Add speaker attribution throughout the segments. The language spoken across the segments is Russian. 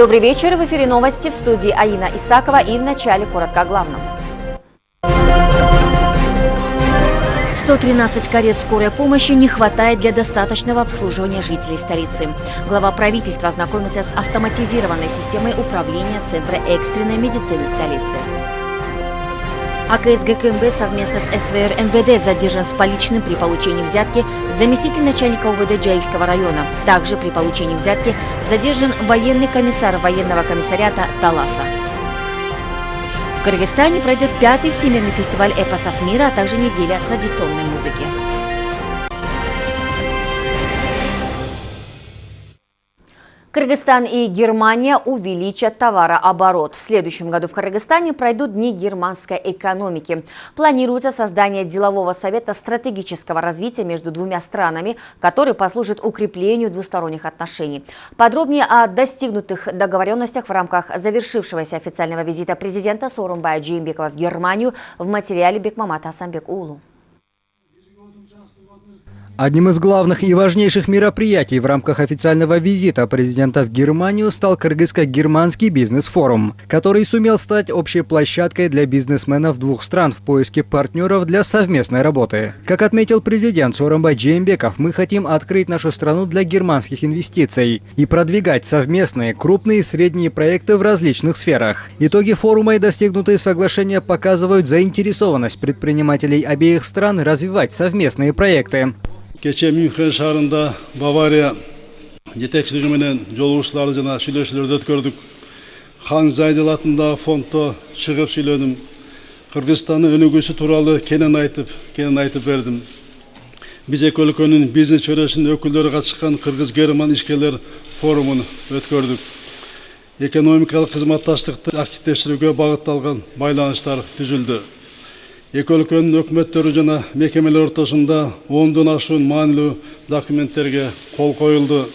Speaker 1: Добрый вечер. В эфире новости в студии Аина Исакова и в начале коротко о главном. 113 карет скорой помощи не хватает для достаточного обслуживания жителей столицы. Глава правительства ознакомился с автоматизированной системой управления Центра экстренной медицины столицы. АКС ГКМБ совместно с СВР МВД задержан с поличным при получении взятки заместитель начальника УВД Джайского района. Также при получении взятки задержан военный комиссар военного комиссариата Таласа. В Кыргызстане пройдет пятый всемирный фестиваль эпосов мира, а также неделя традиционной музыки. Кыргызстан и Германия увеличат товарооборот. В следующем году в Кыргызстане пройдут Дни германской экономики. Планируется создание делового совета стратегического развития между двумя странами, который послужит укреплению двусторонних отношений. Подробнее о достигнутых договоренностях в рамках завершившегося официального визита президента Сорумбая Джеймбекова в Германию в материале Бекмамата Асамбек Улу.
Speaker 2: Одним из главных и важнейших мероприятий в рамках официального визита президента в Германию стал Кыргызско-германский бизнес-форум, который сумел стать общей площадкой для бизнесменов двух стран в поиске партнеров для совместной работы. Как отметил президент Сооронбай Джеймбеков, мы хотим открыть нашу страну для германских инвестиций и продвигать совместные крупные и средние проекты в различных сферах. Итоги форума и достигнутые соглашения показывают заинтересованность предпринимателей обеих стран развивать совместные проекты.
Speaker 3: Кече мюнхен шаарында бавария жетекчилиги менен жолугушууларды жана сүйлөшүүлөрдү өткөрдүк хан зайдел атындагы фонддо чыгып сүйлөдүм кыргызстандын өнүгүүсү тууралуу кенен айтып кенен айтып бердим биз эки өлкөнүн бизнес чөйрөсүнүн өкүлдөрү катышкан кыргыз герман ишкерлер форумун өткөрдүк экономикалык кызматташтыкты активдештирүүгө багытталган байланыштар түзүлдү эки өлкөнүн өкмөттөрү жана мекемелер ортосунда ондон ашуун маанилүү документтерге кол коюлду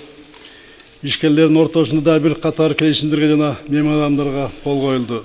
Speaker 3: ишкерлердин ортосунда да бир катар келишимдерге жана меморандумдарга кол коюлду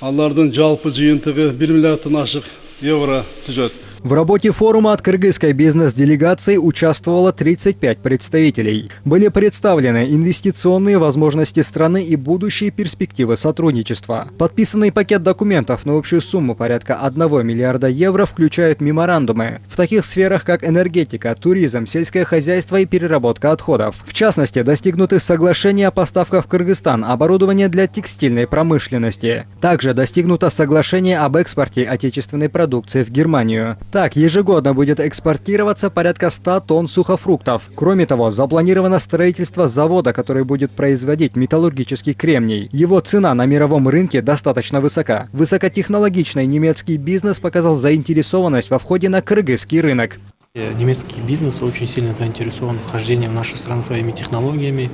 Speaker 3: алардын жалпы жыйынтыгы бир миллиарддан ашык евро түзөт
Speaker 2: В работе форума от кыргызской бизнес-делегации участвовало 35 представителей. Были представлены инвестиционные возможности страны и будущие перспективы сотрудничества. Подписанный пакет документов на общую сумму порядка 1 миллиарда евро включает меморандумы в таких сферах, как энергетика, туризм, сельское хозяйство и переработка отходов. В частности, достигнуты соглашения о поставках в Кыргызстан оборудования для текстильной промышленности. Также достигнуто соглашение об экспорте отечественной продукции в Германию. Так, ежегодно будет экспортироваться порядка 100 тонн сухофруктов. Кроме того, запланировано строительство завода, который будет производить металлургический кремний. Его цена на мировом рынке достаточно высока. Высокотехнологичный немецкий бизнес показал заинтересованность во входе на кыргызский рынок.
Speaker 4: Э, немецкий бизнес очень сильно заинтересован в вхождении в нашу страну своими технологиями,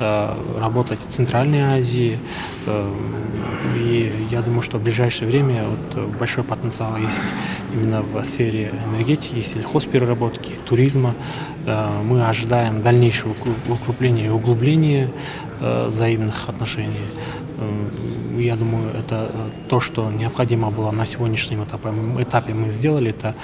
Speaker 4: э, работать в Центральной Азии. Э, и я думаю, что в ближайшее время вот большой потенциал есть именно в сфере энергетики, сельхозпереработки, туризма. Мы ожидаем дальнейшего укрепления и углубления взаимных отношений. Я думаю, это то, что необходимо было на сегодняшнем этапе. этапе мы сделали, это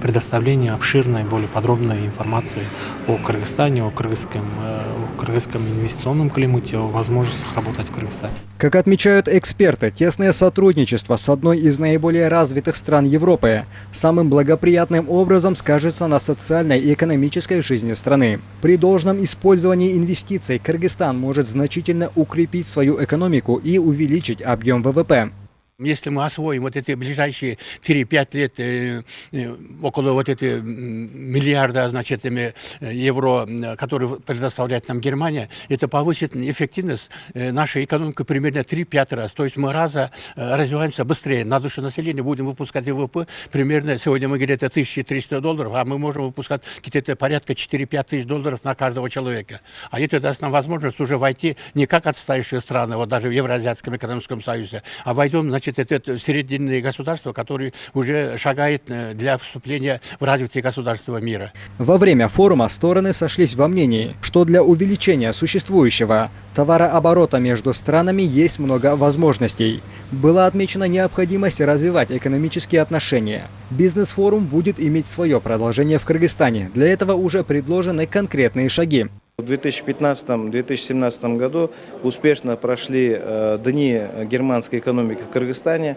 Speaker 4: предоставление обширной, более подробной информации о Кыргызстане, о кыргызском, о кыргызском инвестиционном климате, о возможностях работать в Кыргызстане.
Speaker 2: Как отмечают эксперты, тесное сотрудничество с одной из наиболее развитых стран Европы самым благоприятным образом скажется на социальной и экономической жизни страны. При должном использовании инвестиций Кыргызстан может значительно укрепить свою экономику и увеличить объем ВВП.
Speaker 5: Если мы освоим вот эти ближайшие 3-5 лет э, э, около вот эти миллиарда, значит, э, евро, которые предоставляет нам Германия, это повысит эффективность э, нашей экономики примерно 3-5 раз. То есть мы раза э, развиваемся быстрее. На душу населения будем выпускать ВВП примерно, сегодня мы это 1300 долларов, а мы можем выпускать где-то порядка 4-5 тысяч долларов на каждого человека. А это даст нам возможность уже войти не как отстающие страны, вот даже в Евразиатском экономическом союзе, а войдем, значит, значит, это срединные государства, которые уже шагают э, для вступления в развитие государства мира.
Speaker 2: Во время форума стороны сошлись во мнении, что для увеличения существующего товарооборота между странами есть много возможностей. Была отмечена необходимость развивать экономические отношения. Бизнес-форум будет иметь свое продолжение в Кыргызстане. Для этого уже предложены конкретные шаги.
Speaker 6: В 2015-2017 году успешно прошли э, дни германской экономики в Кыргызстане.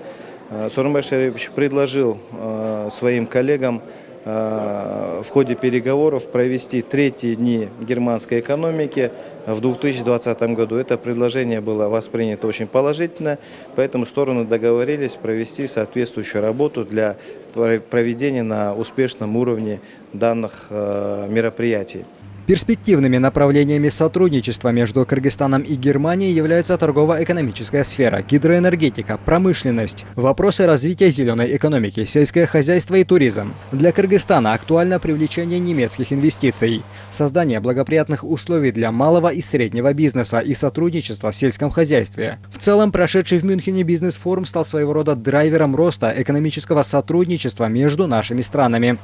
Speaker 6: Э, Сооронбай Шарипович предложил э, своим коллегам в ходе переговоров провести третьи дни германской экономики в 2020 году. Это предложение было воспринято очень положительно, поэтому стороны договорились провести соответствующую работу для проведения на успешном уровне данных мероприятий.
Speaker 2: Перспективными направлениями сотрудничества между Кыргызстаном и Германией являются торгово-экономическая сфера, гидроэнергетика, промышленность, вопросы развития зеленой экономики, сельское хозяйство и туризм. Для Кыргызстана актуально привлечение немецких инвестиций, создание благоприятных условий для малого и среднего бизнеса и сотрудничества в сельском хозяйстве. В целом, прошедший в Мюнхене бизнес-форум стал своего рода драйвером роста экономического сотрудничества между нашими странами.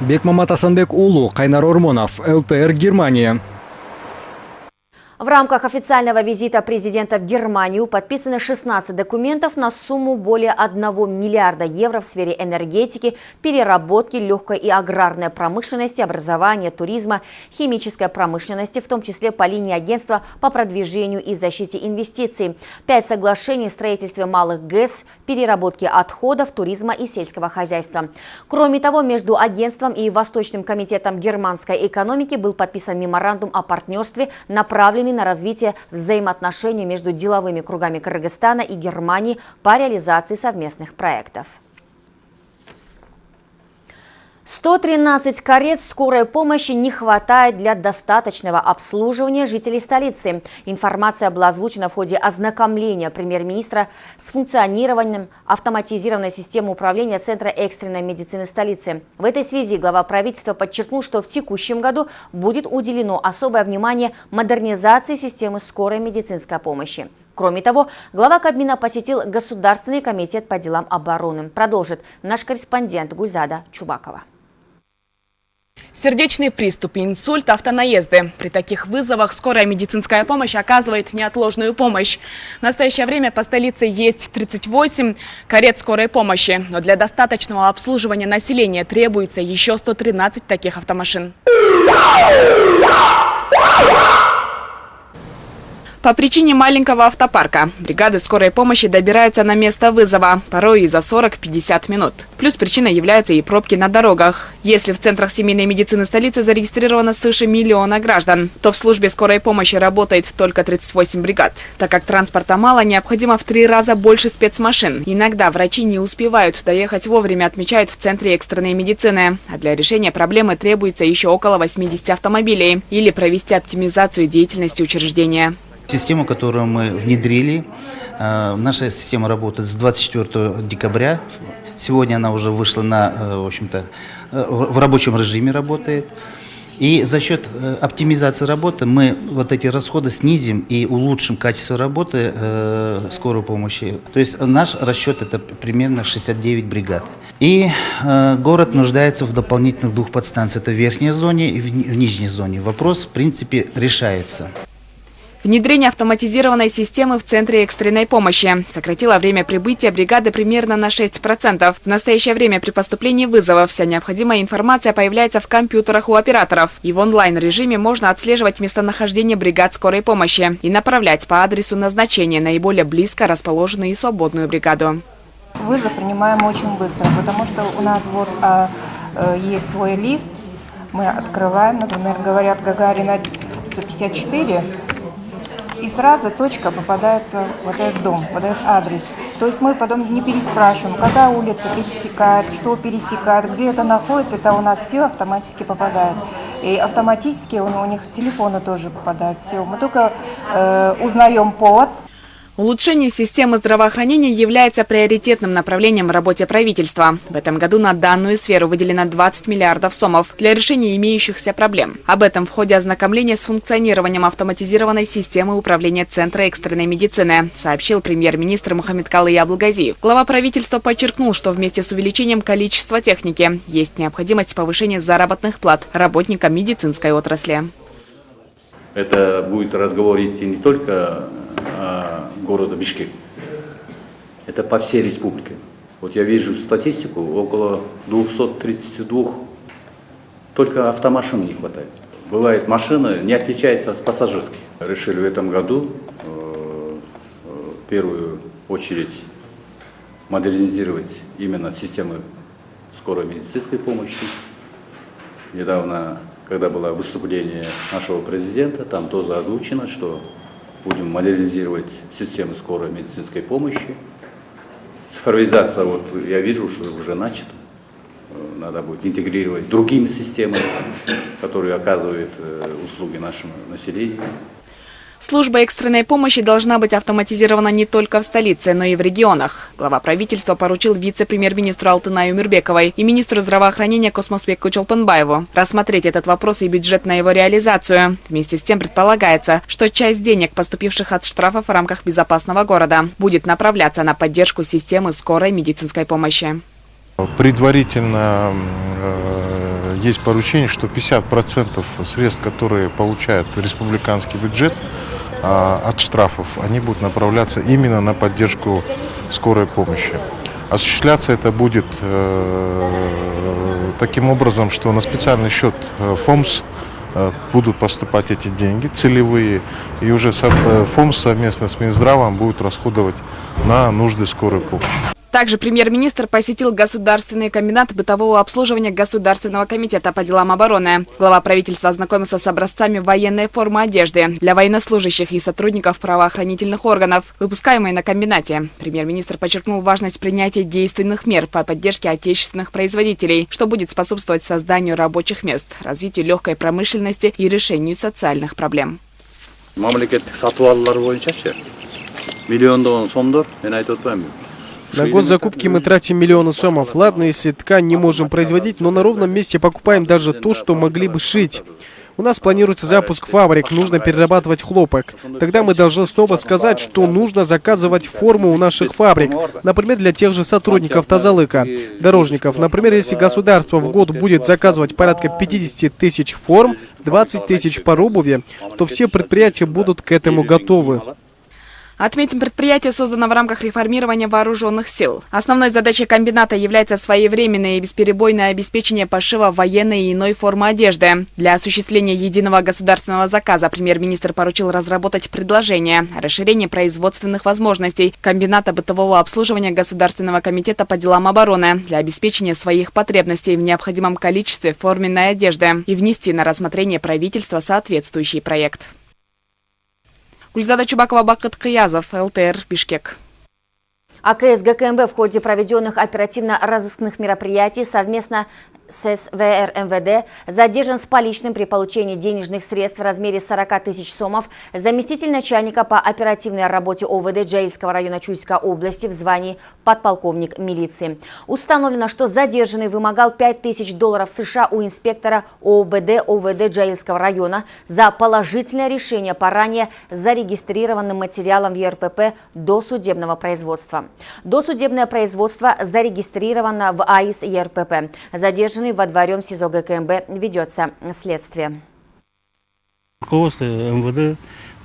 Speaker 2: Бекмамат Асанбек Улу, Кайнар Ормонов, ЛТР, Германия.
Speaker 1: В рамках официального визита президента в Германию подписаны 16 документов на сумму более 1 миллиарда евро в сфере энергетики, переработки, легкой и аграрной промышленности, образования, туризма, химической промышленности, в том числе по линии агентства по продвижению и защите инвестиций. Пять соглашений в строительстве малых ГЭС, переработке отходов, туризма и сельского хозяйства. Кроме того, между агентством и Восточным комитетом германской экономики был подписан меморандум о партнерстве, направленный направленный на развитие взаимоотношений между деловыми кругами Кыргызстана и Германии по реализации совместных проектов. 113 карет скорой помощи не хватает для достаточного обслуживания жителей столицы. Информация была озвучена в ходе ознакомления премьер-министра с функционированием автоматизированной системы управления Центра экстренной медицины столицы. В этой связи глава правительства подчеркнул, что в текущем году будет уделено особое внимание модернизации системы скорой медицинской помощи. Кроме того, глава Кабмина посетил Государственный комитет по делам обороны. Продолжит наш корреспондент Гульзада Чубакова.
Speaker 7: Сердечный приступ, инсульт, автонаезды. При таких вызовах скорая медицинская помощь оказывает неотложную помощь. В настоящее время по столице есть 38 карет скорой помощи, но для достаточного обслуживания населения требуется еще 113 таких автомашин. По причине маленького автопарка бригады скорой помощи добираются на место вызова, порой и за 40-50 минут. Плюс причиной являются и пробки на дорогах. Если в центрах семейной медицины столицы зарегистрировано свыше миллиона граждан, то в службе скорой помощи работает только 38 бригад. Так как транспорта мало, необходимо в три раза больше спецмашин. Иногда врачи не успевают доехать вовремя, отмечают в Центре экстренной медицины. А для решения проблемы требуется еще около 80 автомобилей или провести оптимизацию деятельности учреждения.
Speaker 8: Систему, которую мы внедрили, э, наша система работает с 24 декабря. Сегодня она уже вышла на, э, в общем-то, э, в рабочем режиме работает. И за счет оптимизации работы мы вот эти расходы снизим и улучшим качество работы э, скорой помощи. То есть наш расчет это примерно 69 бригад. И город нуждается в дополнительных двух подстанциях. Это в верхней зоне и в нижней зоне. Вопрос, в принципе, решается.
Speaker 7: Внедрение автоматизированной системы в Центре экстренной помощи сократило время прибытия бригады примерно на 6%. В настоящее время при поступлении вызова вся необходимая информация появляется в компьютерах у операторов. И в онлайн-режиме можно отслеживать местонахождение бригад скорой помощи и направлять по адресу назначения наиболее близко расположенную и свободную бригаду.
Speaker 9: Вызов принимаем очень быстро, потому что у нас вот а, а, есть свой лист, мы открываем, например, говорят Гагарина 154, и сразу точка попадается вот этот дом, вот этот адрес. То есть мы потом не переспрашиваем, когда улица пересекает, что пересекает, где это находится, это у нас все автоматически попадает. И автоматически у, у них телефоны тоже попадают, все. Мы только э, узнаем повод,
Speaker 7: Улучшение системы здравоохранения является приоритетным направлением в работе правительства. В этом году на данную сферу выделено 20 миллиардов сомов для решения имеющихся проблем. Об этом в ходе ознакомления с функционированием автоматизированной системы управления Центра экстренной медицины, сообщил премьер-министр Мухаммед Калы Абулгазиев. Глава правительства подчеркнул, что вместе с увеличением количества техники есть необходимость повышения заработных плат работникам медицинской отрасли.
Speaker 10: Это будет разговор идти не только города Бишкек. Это по всей республике. Вот я вижу статистику, около 232 только автомашин не хватает. бывает машина не отличается от пассажирской. Решили в этом году э, э, в первую очередь модернизировать именно системы скорой медицинской помощи. Недавно, когда было выступление нашего президента, там тоже озвучено, что будем модернизировать системы скорой медицинской помощи. Цифровизация, вот я вижу, что уже начата. Э, надо будет интегрировать другими системами, которые оказывают э, услуги нашему населению.
Speaker 7: Служба экстренной помощи должна быть автоматизирована не только в столице, но и в регионах. Глава правительства поручил вице-премьер-министру Алтынаю Мирбековой и министру здравоохранения Космоспеку Чолпанбаеву рассмотреть этот вопрос и бюджет на его реализацию. Вместе с тем предполагается, что часть денег, поступивших от штрафов в рамках безопасного города, будет направляться на поддержку системы скорой медицинской помощи.
Speaker 11: Предварительно э, есть поручение, что 50% средств, которые получает республиканский бюджет э, от штрафов, они будут направляться именно на поддержку скорой помощи. Осуществляться это будет э, таким образом, что на специальный счет э, ФОМС будут поступать эти деньги целевые, и уже ФОМС совместно с Минздравом будет расходовать на нужды скорой помощи.
Speaker 7: Также премьер-министр посетил Государственный комбинат бытового обслуживания Государственного комитета по делам обороны. Глава правительства ознакомился с образцами военной формы одежды для военнослужащих и сотрудников правоохранительных органов, выпускаемой на комбинате. Премьер-министр подчеркнул важность принятия действенных мер по поддержке отечественных производителей, что будет способствовать созданию рабочих мест, развитию легкой промышленности и решению социальных проблем.
Speaker 10: мамлекеттик сатып боюнчачы миллиондогон сомдор мен айтып атпаймынбы
Speaker 12: на год закупки мы тратим миллионы сомов. Ладно, если ткань не можем производить, но на ровном месте покупаем даже то, что могли бы шить. У нас планируется запуск фабрик, нужно перерабатывать хлопок. Тогда мы должны снова сказать, что нужно заказывать форму у наших фабрик. Например, для тех же сотрудников Тазалыка, дорожников. Например, если государство в год будет заказывать порядка 50 тысяч форм, 20 тысяч пар обуви, то все предприятия будут к этому готовы.
Speaker 7: Отметим, предприятие создано в рамках реформирования вооруженных сил. Основной задачей комбината является своевременное и бесперебойное обеспечение пошива военной и иной формы одежды. Для осуществления единого государственного заказа премьер-министр поручил разработать предложение о расширении производственных возможностей комбината бытового обслуживания Государственного комитета по делам обороны для обеспечения своих потребностей в необходимом количестве форменной одежды и внести на рассмотрение правительства соответствующий проект. Гульзада Чубакова, Бакыт Кыязов, ЛТР, Бишкек.
Speaker 1: АКС ГКМБ в ходе проведенных оперативно-розыскных мероприятий совместно с СВР МВД задержан с поличным при получении денежных средств в размере 40 тысяч сомов заместитель начальника по оперативной работе ОВД Джаильского района Чуйской области в звании подполковник милиции. Установлено, что задержанный вымогал 5 тысяч долларов США у инспектора ОВД ОВД Джаильского района за положительное решение по ранее зарегистрированным материалам в ЕРПП до судебного производства. Досудебное производство зарегистрировано в АИС ЕРПП. Задержанный задержанный во дворем СИЗО ГКМБ ведется следствие.
Speaker 13: Руководство МВД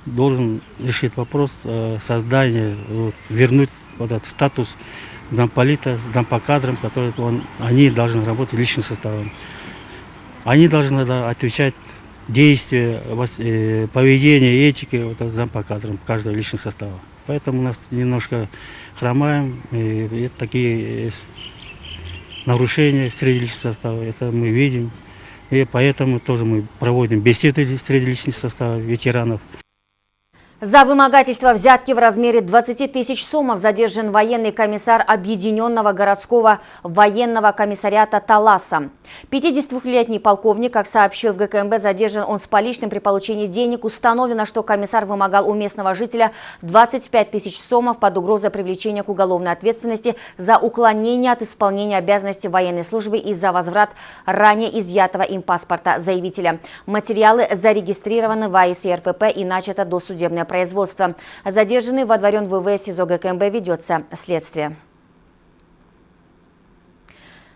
Speaker 13: должен решить вопрос создания, вернуть вот этот статус замполита, зампо кадрам, которые он, они должны работать личным составом. Они должны да, отвечать действия, э, поведение, этики вот, зампо кадрам каждого личного состава. Поэтому у нас немножко хромаем, и, и такие нарушения среди личного состава, это мы видим. И поэтому тоже мы проводим беседы среди личного состава ветеранов.
Speaker 1: За вымогательство взятки в размере 20 тысяч сомов задержан военный комиссар Объединенного городского военного комиссариата Таласа. 52-летний полковник, как сообщил в ГКМБ, задержан он с поличным при получении денег. Установлено, что комиссар вымогал у местного жителя 25 тысяч сомов под угрозой привлечения к уголовной ответственности за уклонение от исполнения обязанностей военной службы и за возврат ранее изъятого им паспорта заявителя. Материалы зарегистрированы в АИС и начато досудебное производства. Задержанный водворен в ВВС СИЗО ГКМБ ведется следствие.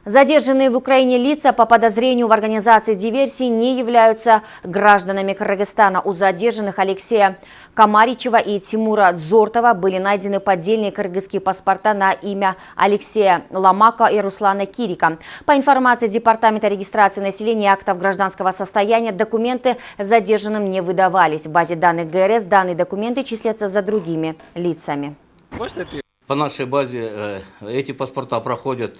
Speaker 1: Задержанные в Украине лица по подозрению в организации диверсии не являются гражданами Кыргызстана. У задержанных Алексея Камаричева и Тимура Дзортова были найдены поддельные кыргызские паспорта на имя Алексея Ламака и Руслана Кирика. По информации Департамента регистрации населения и актов гражданского состояния, документы задержанным не выдавались. В базе данных ГРС данные документы числятся за другими лицами.
Speaker 14: По нашей базе э, эти паспорта проходят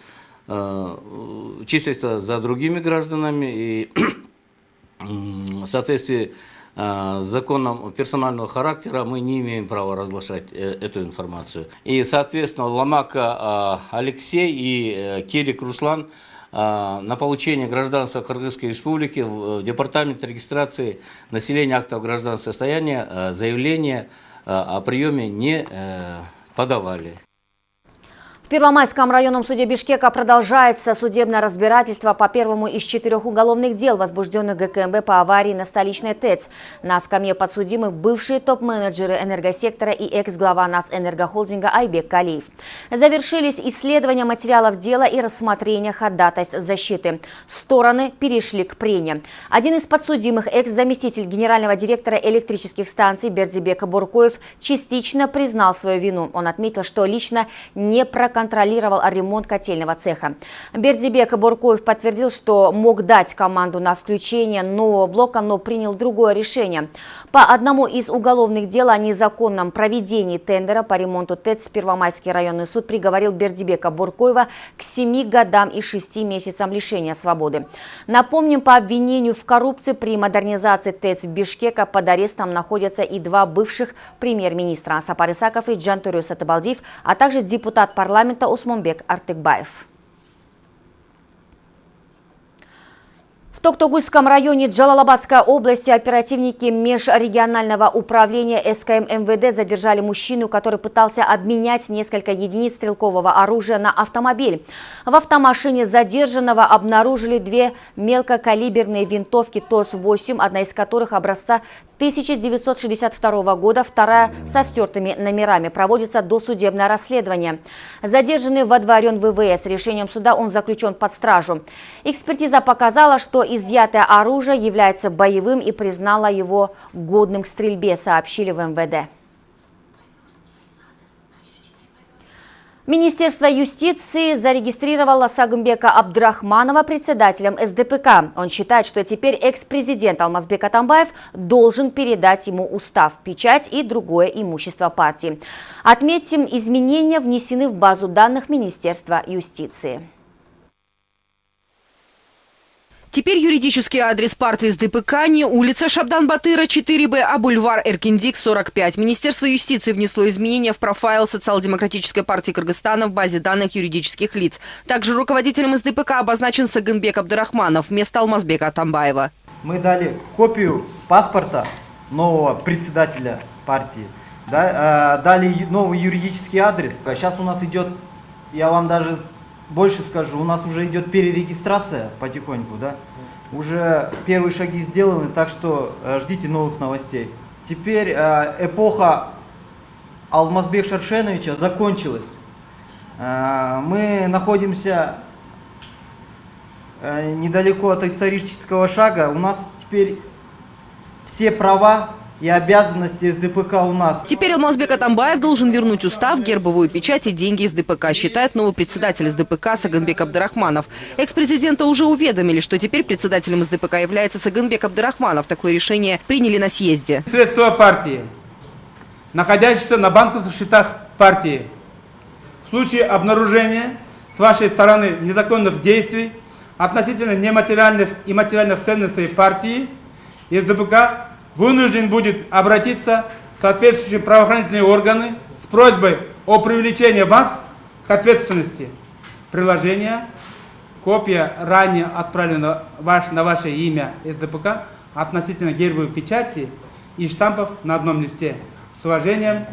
Speaker 14: числится за другими гражданами и в соответствии э, с законом персонального характера мы не имеем права разглашать э, эту информацию. И, соответственно, Ломака Алексей и Кирик Руслан на получение гражданства Кыргызской Республики в Департамент регистрации населения актов гражданского состояния заявление о приеме не подавали.
Speaker 1: В Первомайском районном суде Бишкека продолжается судебное разбирательство по первому из четырех уголовных дел, возбужденных ГКМБ по аварии на столичной ТЭЦ. На скамье подсудимых бывшие топ-менеджеры энергосектора и экс-глава НАЦ-энергохолдинга Айбек Калиев. Завершились исследования материалов дела и рассмотрение ходатайств защиты. Стороны перешли к прениям. Один из подсудимых, экс-заместитель генерального директора электрических станций Бердибек Буркоев, частично признал свою вину. Он отметил, что лично не проконтролировал контролировал ремонт котельного цеха. Бердибек Буркоев подтвердил, что мог дать команду на включение нового блока, но принял другое решение. По одному из уголовных дел о незаконном проведении тендера по ремонту ТЭЦ Первомайский районный суд приговорил Бердибека Буркоева к 7 годам и 6 месяцам лишения свободы. Напомним, по обвинению в коррупции при модернизации ТЭЦ Бишкека под арестом находятся и два бывших премьер-министра Сапар Исаков и Джантурю Сатыбалдиев, а также депутат парламента Усмонбек Артыкбаев. Токтогульском районе Джалалабадской области оперативники межрегионального управления СКМ МВД задержали мужчину, который пытался обменять несколько единиц стрелкового оружия на автомобиль. В автомашине задержанного обнаружили две мелкокалиберные винтовки ТОС-8, одна из которых образца 1962 года, вторая со стертыми номерами. Проводится досудебное расследование. Задержанный водворен ВВС. Решением суда он заключен под стражу. Экспертиза показала, что изъятое оружие является боевым и признала его годным к стрельбе, сообщили в МВД. Министерство юстиции зарегистрировало Сагымбека Абдрахманова председателем СДПК. Он считает, что теперь экс-президент Алмазбек Атамбаев должен передать ему устав, печать и другое имущество партии. Отметим, изменения внесены в базу данных Министерства юстиции.
Speaker 8: Теперь юридический адрес партии СДПК не улица Шабдан-Батыра, 4Б, а бульвар Эркиндик, 45. Министерство юстиции внесло изменения в профайл социал-демократической партии Кыргызстана в базе данных юридических лиц. Также руководителем СДПК обозначен Сагынбек Абдурахманов вместо Алмазбека Атамбаева.
Speaker 6: Мы дали копию паспорта нового председателя партии, э, дали новый юридический адрес. Сейчас у нас идет, я вам даже больше скажу, у нас уже идет перерегистрация потихоньку, да? Уже первые шаги сделаны, так что э, ждите новых новостей. Теперь э, эпоха Алмазбек Шаршеновича закончилась. Э, мы находимся недалеко от исторического шага. У нас теперь все права и обязанности СДПК у нас.
Speaker 8: Теперь Алмазбек Атамбаев должен вернуть устав, гербовую печать и деньги из ДПК, считает новый председатель СДПК Саганбек Абдрахманов. Экс-президента уже уведомили, что теперь председателем СДПК является Саганбек Абдрахманов. Такое решение приняли на съезде.
Speaker 15: Средства партии, находящиеся на банковских счетах партии, в случае обнаружения с вашей стороны незаконных действий относительно нематериальных и материальных ценностей партии, СДПК вынужден будет обратиться в соответствующие правоохранительные органы с просьбой о привлечении вас к ответственности. Приложение, копия ранее отправлена ваш, на ваше имя СДПК относительно гербовой печати и штампов на одном листе. С уважением,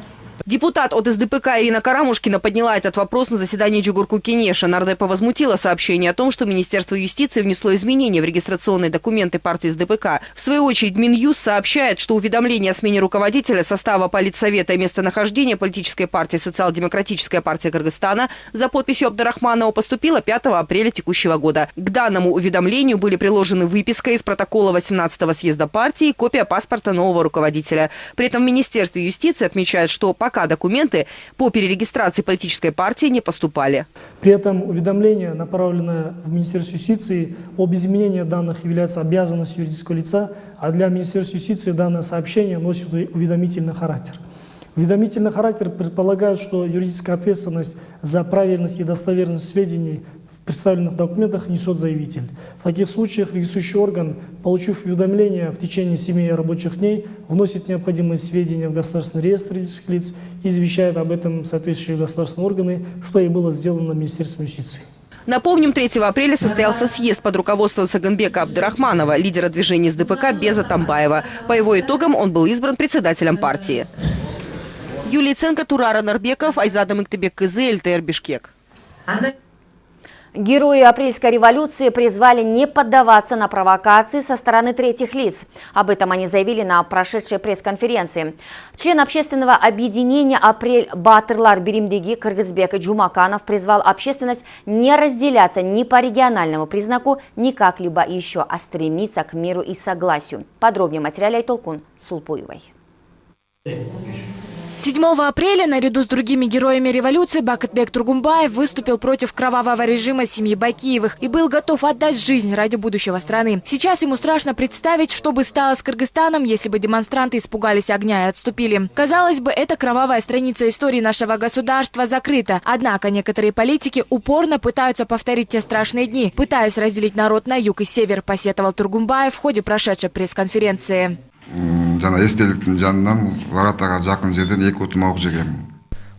Speaker 8: Депутат от СДПК Ирина Карамушкина подняла этот вопрос на заседании Джугурку Кенеша. Нардепа возмутила сообщение о том, что Министерство юстиции внесло изменения в регистрационные документы партии СДПК. В свою очередь Минюст сообщает, что уведомление о смене руководителя состава политсовета и местонахождения политической партии «Социал-демократическая партия Кыргызстана» за подписью Абдарахманова поступило 5 апреля текущего года. К данному уведомлению были приложены выписка из протокола 18-го съезда партии и копия паспорта нового руководителя. При этом в Министерстве юстиции отмечают, что пока документы по перерегистрации политической партии не поступали.
Speaker 16: При этом уведомление, направленное в Министерство юстиции об изменении данных, является обязанностью юридического лица, а для Министерства юстиции данное сообщение носит уведомительный характер. Уведомительный характер предполагает, что юридическая ответственность за правильность и достоверность сведений представленных документах несет заявитель. В таких случаях регистрирующий орган, получив уведомление в течение 7 рабочих дней, вносит необходимые сведения в государственный реестр юридических лиц и извещает об этом соответствующие государственные органы, что и было сделано Министерством юстиции.
Speaker 8: Напомним, 3 апреля состоялся съезд под руководством Саганбека Абдрахманова, лидера движения СДПК Беза Тамбаева. По его итогам он был избран председателем партии. Юлия Ценко, Турара Нарбеков, Айзада Мыктыбек Кызы, ЛТР Бишкек.
Speaker 1: Герои апрельской революции призвали не поддаваться на провокации со стороны третьих лиц. Об этом они заявили на прошедшей пресс-конференции. Член общественного объединения «Апрель Батырлар Беримдеги» Кыргызбек Джумаканов призвал общественность не разделяться ни по региональному признаку, ни как-либо еще, а стремиться к миру и согласию. Подробнее в материале Айтолкун Сулпуевой.
Speaker 17: 7 апреля наряду с другими героями революции Бакытбек Тургумбаев выступил против кровавого режима семьи Бакиевых и был готов отдать жизнь ради будущего страны. Сейчас ему страшно представить, что бы стало с Кыргызстаном, если бы демонстранты испугались огня и отступили. Казалось бы, эта кровавая страница истории нашего государства закрыта. Однако некоторые политики упорно пытаются повторить те страшные дни, пытаясь разделить народ на юг и север, посетовал Тургумбаев в ходе прошедшей пресс-конференции.
Speaker 18: Жана эстеликтин жанынан воротага жакын жерден эки утум ок жегем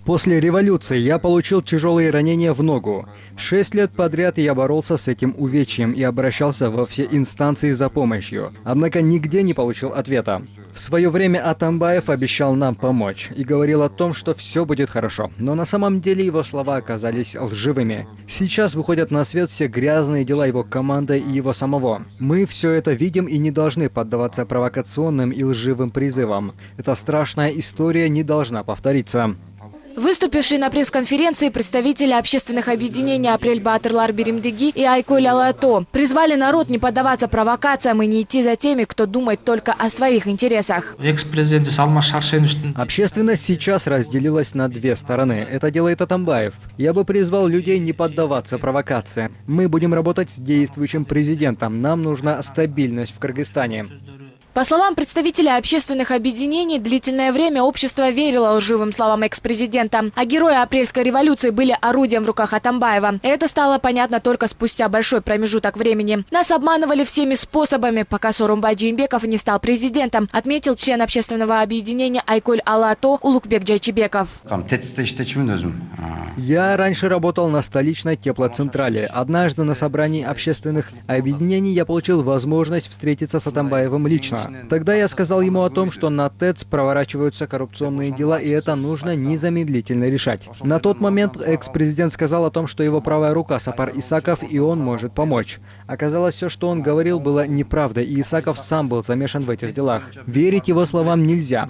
Speaker 2: После революции я получил тяжелые ранения в ногу. Шесть лет подряд я боролся с этим увечьем и обращался во все инстанции за помощью. Однако нигде не получил ответа. В свое время Атамбаев обещал нам помочь и говорил о том, что все будет хорошо. Но на самом деле его слова оказались лживыми. Сейчас выходят на свет все грязные дела его команды и его самого. Мы все это видим и не должны поддаваться провокационным и лживым призывам. Эта страшная история не должна повториться.
Speaker 17: Выступившие на пресс-конференции представители общественных объединений «Апрель Батырлар Беремдеги» и «Айколь Алато» призвали народ не поддаваться провокациям и не идти за теми, кто думает только о своих интересах.
Speaker 2: Общественность сейчас разделилась на две стороны. Это делает Атамбаев. Я бы призвал людей не поддаваться провокациям. Мы будем работать с действующим президентом. Нам нужна стабильность в Кыргызстане.
Speaker 17: По словам представителя общественных объединений, длительное время общество верило лживым словам экс-президента, а герои апрельской революции были орудием в руках Атамбаева. Это стало понятно только спустя большой промежуток времени. Нас обманывали всеми способами, пока Сорумбай Джеймбеков не стал президентом, отметил член общественного объединения Айколь Алато Улукбек Джайчебеков.
Speaker 2: Я раньше работал на столичной теплоцентрале. Однажды на собрании общественных объединений я получил возможность встретиться с Атамбаевым лично. Тогда я сказал ему о том, что на ТЭЦ проворачиваются коррупционные дела, и это нужно незамедлительно решать. На тот момент экс-президент сказал о том, что его правая рука Сапар Исаков, и он может помочь. Оказалось, все, что он говорил, было неправдой, и Исаков сам был замешан в этих делах. Верить его словам нельзя.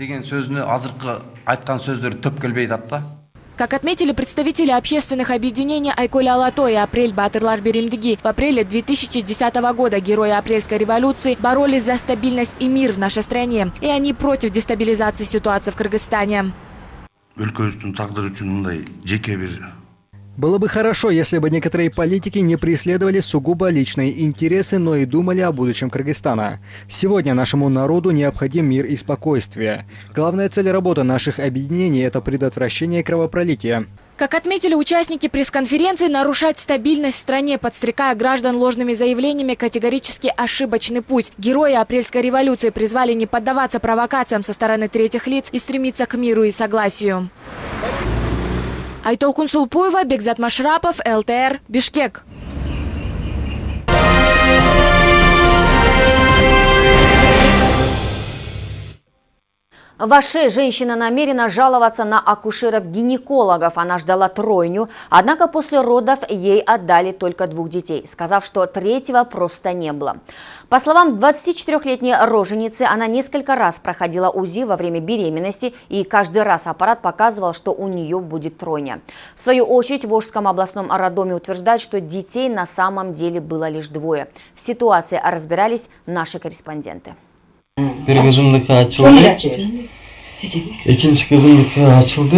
Speaker 17: Как отметили представители общественных объединений Айколь Алато и Апрель Батырлар Беремдеги, в апреле 2010 года герои апрельской революции боролись за стабильность и мир в нашей стране. И они против дестабилизации ситуации в Кыргызстане.
Speaker 2: Было бы хорошо, если бы некоторые политики не преследовали сугубо личные интересы, но и думали о будущем Кыргызстана. Сегодня нашему народу необходим мир и спокойствие. Главная цель работы наших объединений – это предотвращение кровопролития.
Speaker 17: Как отметили участники пресс-конференции, нарушать стабильность в стране, подстрекая граждан ложными заявлениями, категорически ошибочный путь. Герои апрельской революции призвали не поддаваться провокациям со стороны третьих лиц и стремиться к миру и согласию. Айтолкун Сулпуева, Бекзат Машрапов, ЛТР, Бишкек.
Speaker 1: В Аше женщина намерена жаловаться на акушеров-гинекологов. Она ждала тройню, однако после родов ей отдали только двух детей, сказав, что третьего просто не было. По словам 24-летней роженицы, она несколько раз проходила УЗИ во время беременности, и каждый раз аппарат показывал, что у нее будет тройня. В свою очередь, в Волжском областном роддоме утверждают, что детей на самом деле было лишь двое. В ситуации разбирались наши корреспонденты.
Speaker 19: Bir kızımdaki açıldı. İkinci kızımdaki açıldı.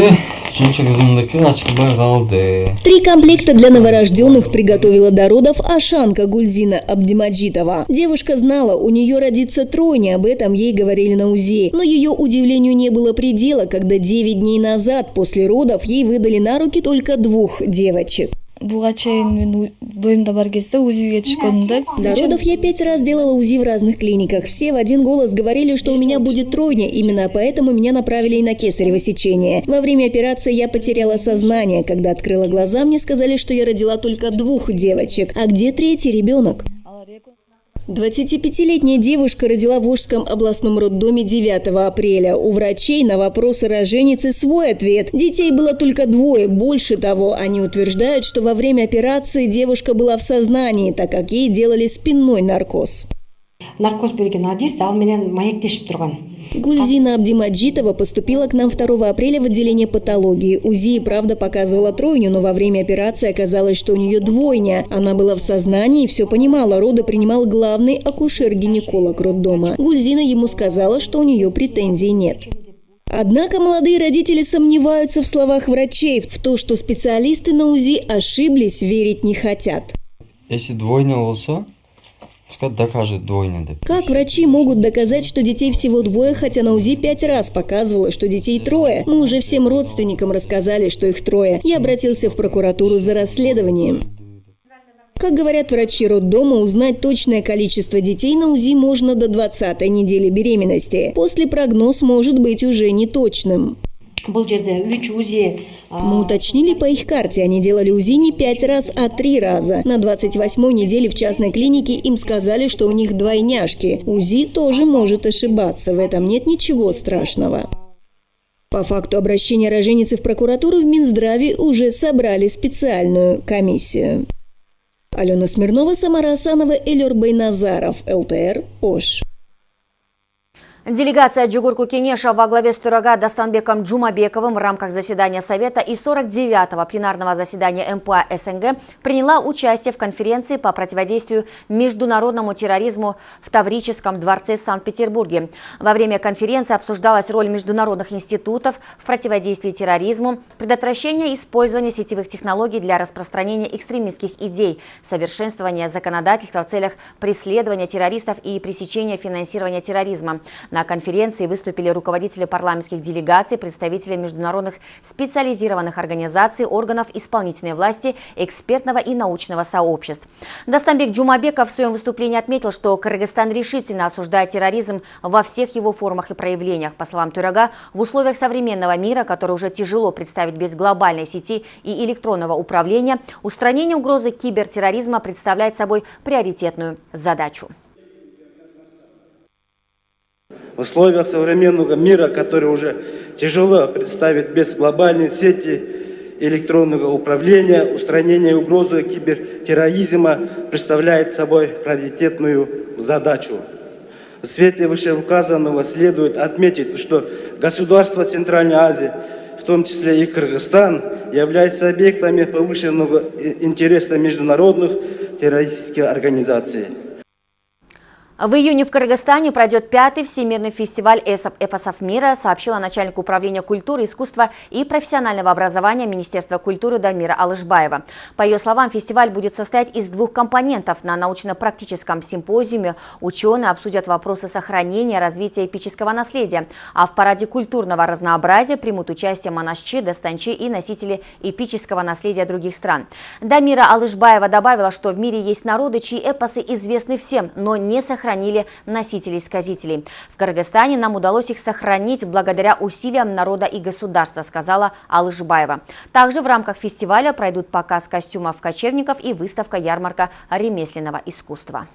Speaker 19: Üçüncü kızımdaki açılmaya kaldı.
Speaker 20: Три комплекта для новорожденных приготовила до родов Ашанка Гульзина Абдимаджитова. Девушка знала, у нее родится тройня, об этом ей говорили на УЗИ. Но ее удивлению не было предела, когда 9 дней назад после родов ей выдали на руки только двух девочек.
Speaker 21: Буга чейин мен бойымда бар кезде узиге
Speaker 20: я пять раз делала УЗИ в разных клиниках. Все в один голос говорили, что у меня будет тройня. Именно поэтому меня направили и на кесарево сечение. Во время операции я потеряла сознание. Когда открыла глаза, мне сказали, что я родила только двух девочек. А где третий ребенок? 25-летняя девушка родила в Волжском областном роддоме 9 апреля. У врачей на вопросы роженицы свой ответ. Детей было только двое. Больше того, они утверждают, что во время операции девушка была в сознании, так как ей делали спинной наркоз.
Speaker 22: Наркоз берген адис ал менен маектешип турган
Speaker 20: Гульзина Абдимаджитова поступила к нам 2 апреля в отделение патологии. УЗИ и правда показывала тройню, но во время операции оказалось, что у нее двойня. Она была в сознании и все понимала. Роды принимал главный акушер-гинеколог роддома. Гульзина ему сказала, что у нее претензий нет. Однако молодые родители сомневаются в словах врачей. В то, что специалисты на УЗИ ошиблись, верить не хотят.
Speaker 19: Если двойня болса, пускай докажет двойня деп.
Speaker 20: Как врачи могут доказать, что детей всего двое, хотя на УЗИ пять раз показывало, что детей трое? Мы уже всем родственникам рассказали, что их трое. Я обратился в прокуратуру за расследованием. Как говорят врачи роддома, узнать точное количество детей на УЗИ можно до 20 недели беременности. После прогноз может быть уже неточным.
Speaker 22: Үч узи
Speaker 20: Мы уточнили по их карте, они делали УЗИ не пять раз, а три раза. На 28-й неделе в частной клинике им сказали, что у них двойняшки. УЗИ тоже может ошибаться, в этом нет ничего страшного. По факту обращения роженицы в прокуратуру в Минздраве уже собрали специальную комиссию. Алена Смирнова, Самара Асанова, Элер Байназаров, ЛТР, ОШ.
Speaker 1: Делегация Джугурку Кенеша во главе с ТурагаДастанбеком Джумабековым в рамках заседания Совета и 49-го пленарного заседания МПА СНГ приняла участие в конференции по противодействию международному терроризму в Таврическом дворце в Санкт-Петербурге. Во время конференции обсуждалась роль международных институтов в противодействии терроризму, предотвращение использования сетевых технологий для распространения экстремистских идей, совершенствование законодательства в целях преследования террористов и пресечения финансирования терроризма. На конференции выступили руководители парламентских делегаций, представители международных специализированных организаций, органов исполнительной власти, экспертного и научного сообществ. Дастанбек Джумабеков в своем выступлении отметил, что Кыргызстан решительно осуждает терроризм во всех его формах и проявлениях. По словам Торага, в условиях современного мира, который уже тяжело представить без глобальной сети и электронного управления, устранение угрозы кибертерроризма представляет собой приоритетную задачу.
Speaker 23: В условиях современного мира, который уже тяжело представить без глобальной сети электронного управления, устранение угрозы кибертерроризма представляет собой приоритетную задачу. В свете вышеуказанного следует отметить, что государства Центральной Азии, в том числе и Кыргызстан, являются объектами повышенного интереса международных террористических организаций.
Speaker 1: В июне в Кыргызстане пройдет пятый всемирный фестиваль эпосов мира, сообщила начальник управления культуры, искусства и профессионального образования Министерства культуры Дамира Алышбаева. По ее словам, фестиваль будет состоять из двух компонентов. На научно-практическом симпозиуме ученые обсудят вопросы сохранения, развития эпического наследия, а в параде культурного разнообразия примут участие монашчи, достанчи и носители эпического наследия других стран. Дамира Алышбаева добавила, что в мире есть народы, чьи эпосы известны всем, но не сохранены сохранили носителей-сказителей. В Кыргызстане нам удалось их сохранить благодаря усилиям народа и государства, сказала Алышбаева. Также в рамках фестиваля пройдут показ костюмов кочевников и выставка ярмарка ремесленного искусства.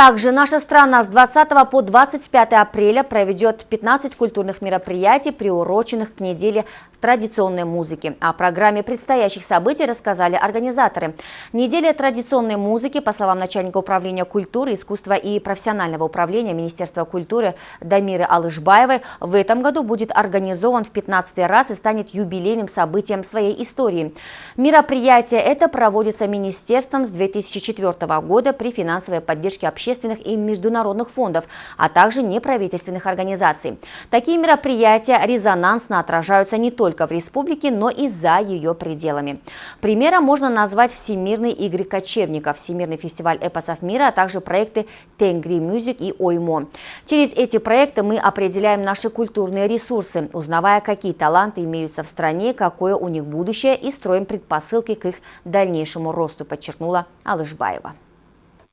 Speaker 1: Также наша страна с 20 по 25 апреля проведет 15 культурных мероприятий, приуроченных к неделе традиционной музыки. О программе предстоящих событий рассказали организаторы. Неделя традиционной музыки, по словам начальника управления культуры, искусства и профессионального управления Министерства культуры Дамиры Алышбаевой, в этом году будет организован в 15 раз и станет юбилейным событием своей истории. Мероприятие это проводится Министерством с 2004 года при финансовой поддержке общественных и международных фондов, а также неправительственных организаций. Такие мероприятия резонансно отражаются не только в республике, но и за ее пределами. Примером можно назвать Всемирные игры кочевников, Всемирный фестиваль эпосов мира, а также проекты Тенгри Мюзик и Оймо. Через эти проекты мы определяем наши культурные ресурсы, узнавая, какие таланты имеются в стране, какое у них будущее и строим предпосылки к их дальнейшему росту, подчеркнула Алышбаева.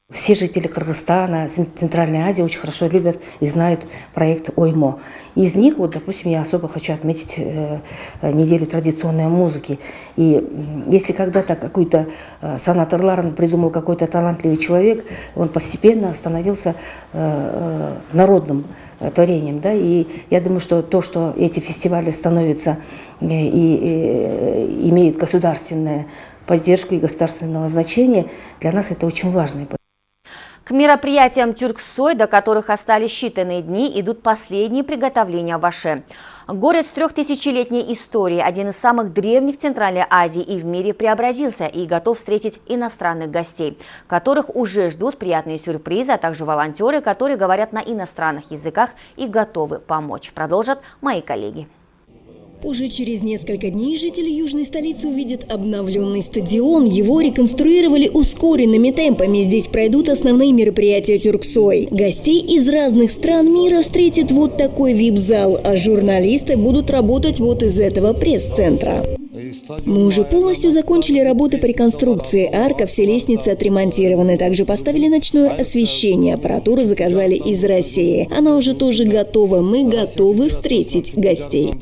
Speaker 24: Все жители Кыргызстана, Центральной Азии очень хорошо любят и знают проект ОЙМО. Из них, вот, допустим, я особо хочу отметить э, неделю традиционной музыки. И если когда-то какой-то э, Санат Ларен придумал какой-то талантливый человек, он постепенно становился э, э, народным э, творением. Да? И я думаю, что то, что эти фестивали становятся э, и, и э, имеют государственную поддержку и государственного значения, для нас это очень важно.
Speaker 1: К мероприятиям Тюрксой, до которых остались считанные дни, идут последние приготовления в Аше. Город с трехтысячелетней историей, один из самых древних Центральной Азии и в мире преобразился и готов встретить иностранных гостей, которых уже ждут приятные сюрпризы, а также волонтеры, которые говорят на иностранных языках и готовы помочь. Продолжат мои коллеги.
Speaker 20: Уже через несколько дней жители южной столицы увидят обновленный стадион. Его реконструировали ускоренными темпами. Здесь пройдут основные мероприятия Тюрксой. Гостей из разных стран мира встретит вот такой вип-зал, а журналисты будут работать вот из этого пресс-центра. Мы уже полностью закончили работы по реконструкции. Арка, все лестницы отремонтированы. Также поставили ночное освещение. Аппаратуру заказали из России. Она уже тоже готова. Мы готовы встретить гостей.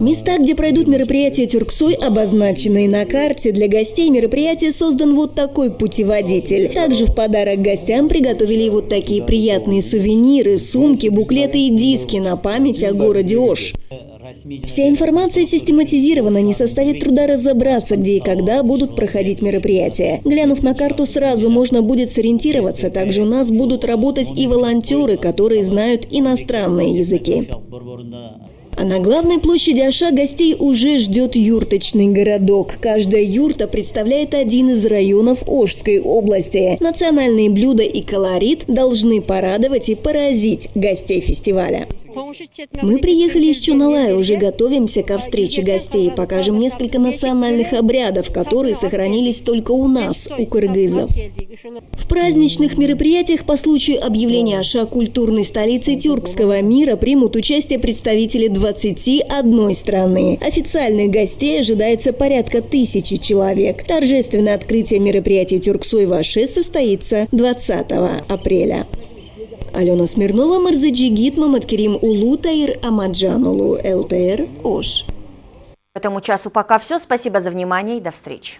Speaker 20: Места, где пройдут мероприятия Тюрксой, обозначены на карте. Для гостей мероприятия создан вот такой путеводитель. Также в подарок гостям приготовили вот такие приятные сувениры, сумки, буклеты и диски на память о городе Ош. Вся информация систематизирована, не составит труда разобраться, где и когда будут проходить мероприятия. Глянув на карту сразу, можно будет сориентироваться. Также у нас будут работать и волонтеры, которые знают иностранные языки. А на главной площади Аша гостей уже ждет юрточный городок. Каждая юрта представляет один из районов Ожской области. Национальные блюда и колорит должны порадовать и поразить гостей фестиваля. Мы приехали из Чуналая, уже готовимся ко встрече гостей. Покажем несколько национальных обрядов, которые сохранились только у нас, у кыргызов. В праздничных мероприятиях по случаю объявления Аша культурной столицей тюркского мира примут участие представители 21 страны. Официальных гостей ожидается порядка тысячи человек. Торжественное открытие мероприятия Тюрксой Аше состоится 20 апреля. Алена Смирнова, Марзаджи Гит, Маматкерим Улу, Таир Амаджанулу, ЛТР, ОШ.
Speaker 1: Этому часу пока все. Спасибо за внимание и до встречи.